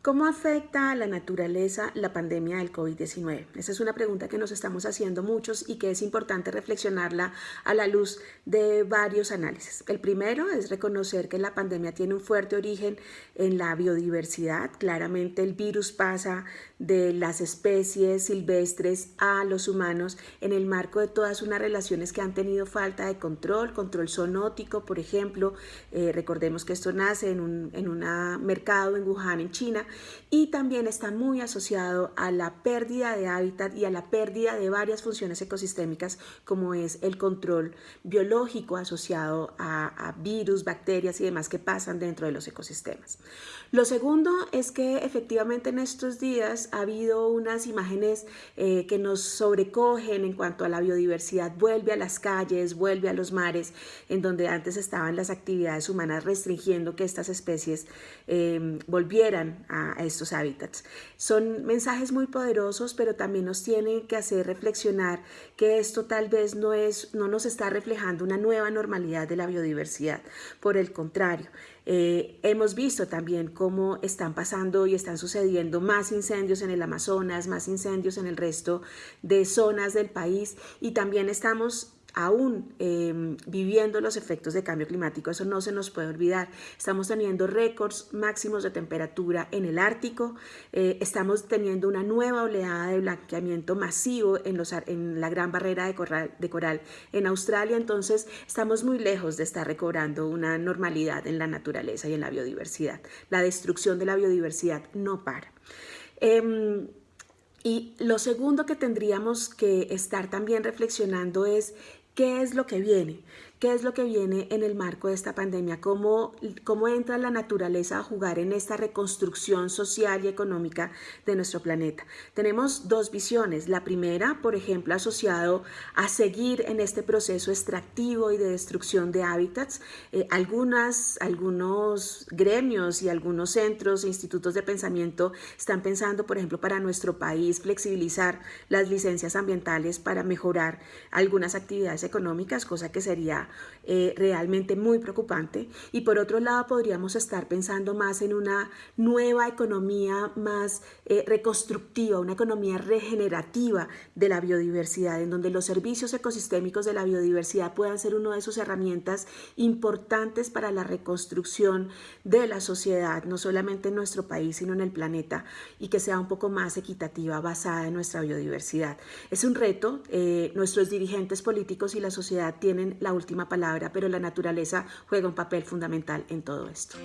¿Cómo afecta a la naturaleza la pandemia del COVID-19? Esa es una pregunta que nos estamos haciendo muchos y que es importante reflexionarla a la luz de varios análisis. El primero es reconocer que la pandemia tiene un fuerte origen en la biodiversidad. Claramente el virus pasa de las especies silvestres a los humanos en el marco de todas unas relaciones que han tenido falta de control, control zoonótico, por ejemplo. Eh, recordemos que esto nace en un en mercado en Wuhan, en China, y también está muy asociado a la pérdida de hábitat y a la pérdida de varias funciones ecosistémicas como es el control biológico asociado a, virus, bacterias y demás que pasan dentro de los ecosistemas. Lo segundo es que efectivamente en estos días ha habido unas imágenes eh, que nos sobrecogen en cuanto a la biodiversidad, vuelve a las calles, vuelve a los mares, en donde antes estaban las actividades humanas restringiendo que estas especies eh, volvieran a a, estos hábitats. Son mensajes muy poderosos, pero también nos tienen que hacer reflexionar que esto tal vez no, es, no nos está reflejando una nueva normalidad de la biodiversidad. Por el contrario, eh, hemos visto también cómo están pasando y están sucediendo más incendios en el Amazonas, más incendios en el resto de zonas del país y también estamos aún em, viviendo los efectos de cambio climático, eso no se nos puede olvidar. Estamos teniendo récords máximos de temperatura en el Ártico, eh, estamos teniendo una nueva oleada de blanqueamiento masivo en, los, en la gran barrera de coral, de coral en Australia, entonces estamos muy lejos de estar recobrando una normalidad en la naturaleza y en la biodiversidad. La destrucción de la biodiversidad no para. Em, y lo segundo que tendríamos que estar también reflexionando es ¿Qué es lo que viene? ¿Qué es lo que viene en el marco de esta pandemia? ¿Cómo, ¿Cómo entra la naturaleza a jugar en esta reconstrucción social y económica de nuestro planeta? Tenemos dos visiones. La primera, por ejemplo, asociado a seguir en este proceso extractivo y de destrucción de hábitats. Eh, algunas, algunos gremios y algunos centros e institutos de pensamiento están pensando, por ejemplo, para nuestro país, flexibilizar las licencias ambientales para mejorar algunas actividades económicas, cosa que sería eh, realmente muy preocupante. Y por otro lado, podríamos estar pensando más en una nueva economía más eh, reconstructiva, una economía regenerativa de la biodiversidad, en donde los servicios ecosistémicos de la biodiversidad puedan ser una de sus herramientas importantes para la reconstrucción de la sociedad, no solamente en nuestro país, sino en el planeta, y que sea un poco más equitativa, basada en nuestra biodiversidad. Es un reto, eh, nuestros dirigentes políticos y la sociedad tienen la palabra, pero la naturaleza juega un papel fundamental en todo esto.